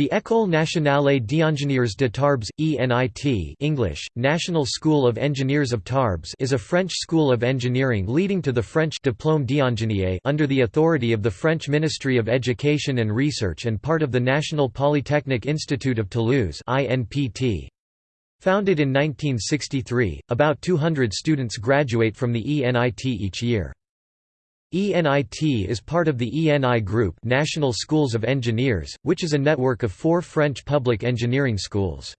The École nationale d'ingénieurs de Tarbes, ENIT English, National School of Engineers of Tarbes is a French school of engineering leading to the French Diplôme d'ingénieur under the authority of the French Ministry of Education and Research and part of the National Polytechnic Institute of Toulouse. Founded in 1963, about 200 students graduate from the ENIT each year. ENIT is part of the ENI Group National Schools of Engineers, which is a network of four French public engineering schools.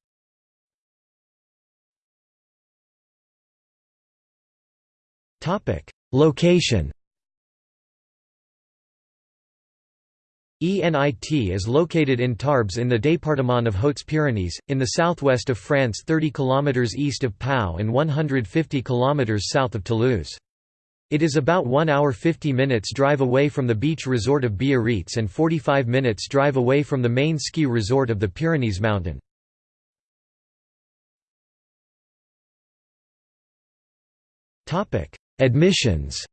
Location ENIT is located in Tarbes in the département of Hautes-Pyrénées, in the southwest of France 30 km east of Pau and 150 km south of Toulouse. It is about 1 hour 50 minutes drive away from the beach resort of Biarritz and 45 minutes drive away from the main ski resort of the Pyrenees mountain. Admissions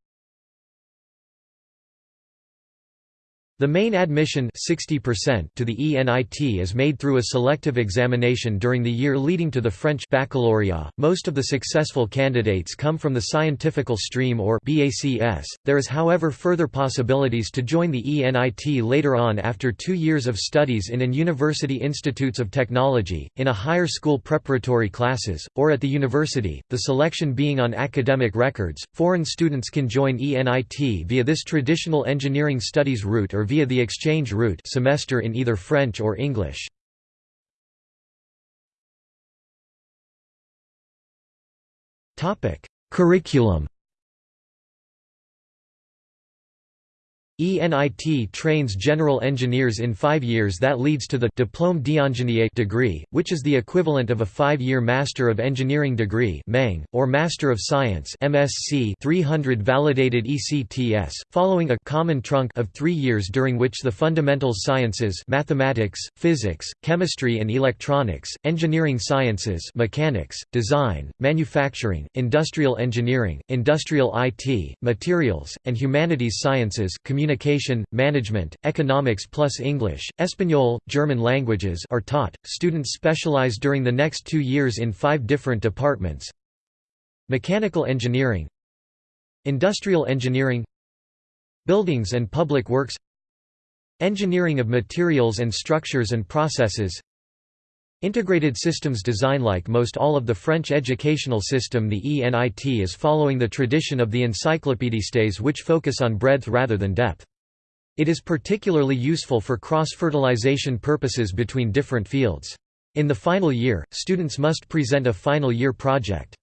The main admission 60% to the ENIT is made through a selective examination during the year leading to the French baccalaureate. Most of the successful candidates come from the scientifical stream or BACS. There is however further possibilities to join the ENIT later on after 2 years of studies in an university institutes of technology, in a higher school preparatory classes, or at the university, the selection being on academic records. Foreign students can join ENIT via this traditional engineering studies route or via the exchange route semester in either French or English. Curriculum ENIT trains general engineers in five years that leads to the Diplôme d'ingénieur degree, which is the equivalent of a five-year Master of Engineering degree or Master of Science MSc 300 validated ECTS, following a common trunk of three years during which the fundamental sciences mathematics, physics, chemistry and electronics, engineering sciences mechanics, design, manufacturing, industrial engineering, industrial IT, materials, and humanities sciences communication, management, economics plus English, Espanol, German languages are taught. Students specialize during the next two years in five different departments Mechanical engineering Industrial engineering Buildings and public works Engineering of materials and structures and processes Integrated systems design Like most all of the French educational system the ENIT is following the tradition of the encyclopédistes which focus on breadth rather than depth. It is particularly useful for cross-fertilization purposes between different fields. In the final year, students must present a final year project.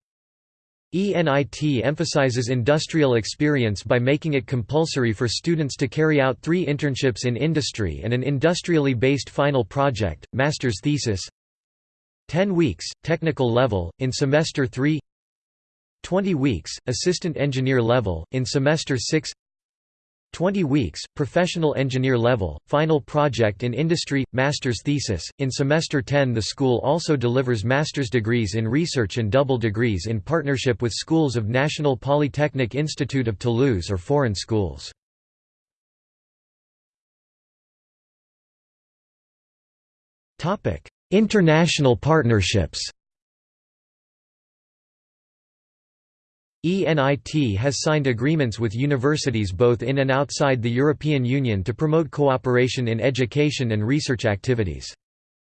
ENIT emphasizes industrial experience by making it compulsory for students to carry out three internships in industry and an industrially based final project, master's thesis, 10 weeks, technical level, in semester 3 20 weeks, assistant engineer level, in semester 6 20 weeks, professional engineer level, final project in industry, master's thesis. In semester 10 the school also delivers master's degrees in research and double degrees in partnership with schools of National Polytechnic Institute of Toulouse or foreign schools. Topic: International partnerships ENIT has signed agreements with universities both in and outside the European Union to promote cooperation in education and research activities.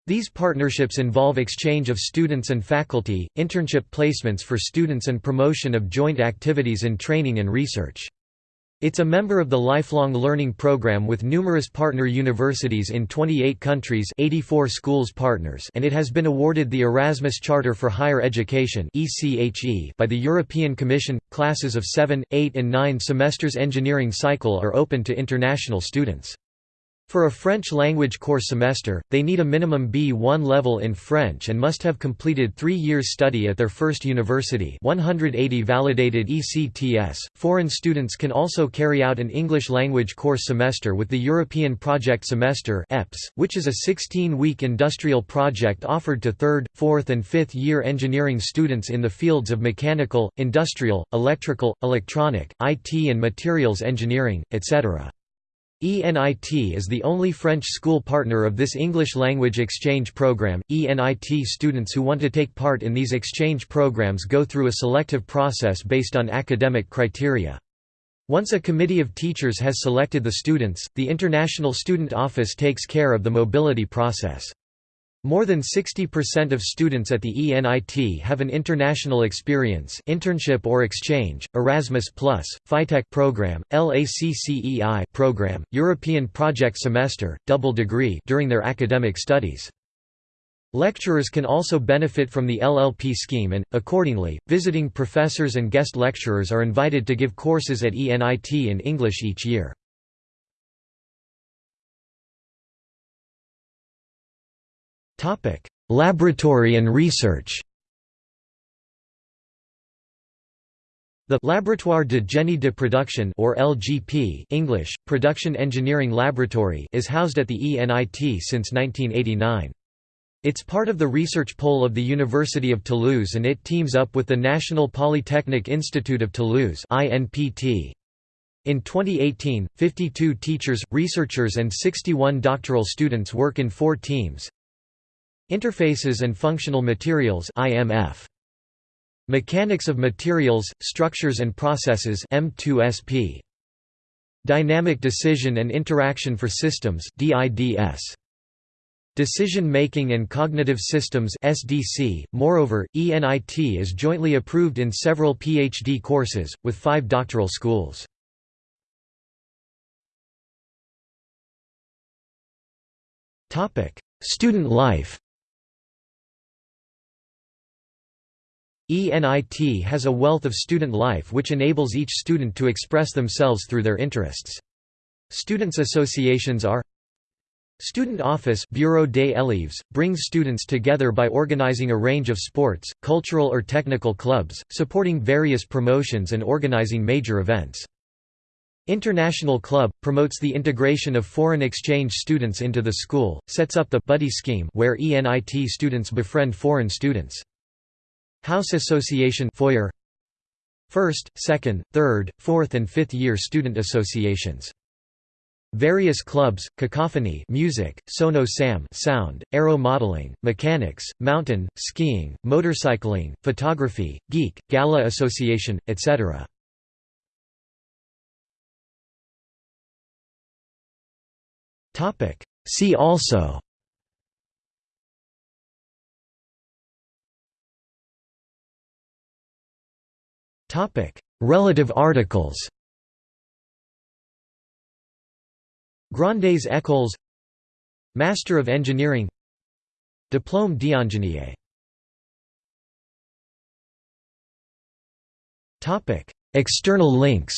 These partnerships involve exchange of students and faculty, internship placements for students and promotion of joint activities in training and research. It's a member of the Lifelong Learning Program with numerous partner universities in 28 countries 84 schools partners and it has been awarded the Erasmus Charter for Higher Education by the European Commission. Classes of 7, 8 and 9 semesters engineering cycle are open to international students. For a French language course semester, they need a minimum B1 level in French and must have completed three years study at their first university 180 validated ECTS. Foreign students can also carry out an English language course semester with the European Project Semester EPS, which is a 16-week industrial project offered to third, fourth and fifth year engineering students in the fields of mechanical, industrial, electrical, electronic, IT and materials engineering, etc. ENIT is the only French school partner of this English language exchange program. ENIT students who want to take part in these exchange programs go through a selective process based on academic criteria. Once a committee of teachers has selected the students, the International Student Office takes care of the mobility process. More than 60% of students at the ENIT have an international experience internship or exchange, Erasmus+, FITEC program, LACCEI program, European project semester, double degree during their academic studies. Lecturers can also benefit from the LLP scheme and, accordingly, visiting professors and guest lecturers are invited to give courses at ENIT in English each year. Laboratory and research. The Laboratoire de Génie de Production or LGP English, Production Engineering Laboratory is housed at the ENIT since 1989. It's part of the research pole of the University of Toulouse and it teams up with the National Polytechnic Institute of Toulouse INPT. In 2018, 52 teachers, researchers and 61 doctoral students work in four teams, Interfaces and Functional Materials IMF. Mechanics of Materials, Structures and Processes M2SP. Dynamic Decision and Interaction for Systems DIDS. Decision Making and Cognitive Systems SDC. Moreover, ENIT is jointly approved in several PhD courses, with five doctoral schools. Student life ENIT has a wealth of student life which enables each student to express themselves through their interests. Students' associations are Student Office Bureau des élèves, brings students together by organizing a range of sports, cultural or technical clubs, supporting various promotions and organizing major events. International Club, promotes the integration of foreign exchange students into the school, sets up the buddy scheme where ENIT students befriend foreign students. House Association Foyer First, second, third, fourth and fifth year student associations. Various clubs, cacophony music, sono sam sound, aero modeling, mechanics, mountain, skiing, motorcycling, photography, geek, gala association, etc. See also Relative articles. Grandes écoles Master of Engineering Diplôme d'ingénieur Topic: External links.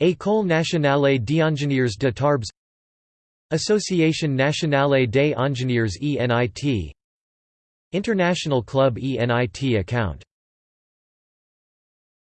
École nationale d'ingénieurs de Tarbes Association nationale des ingénieurs ENIT International Club ENIT account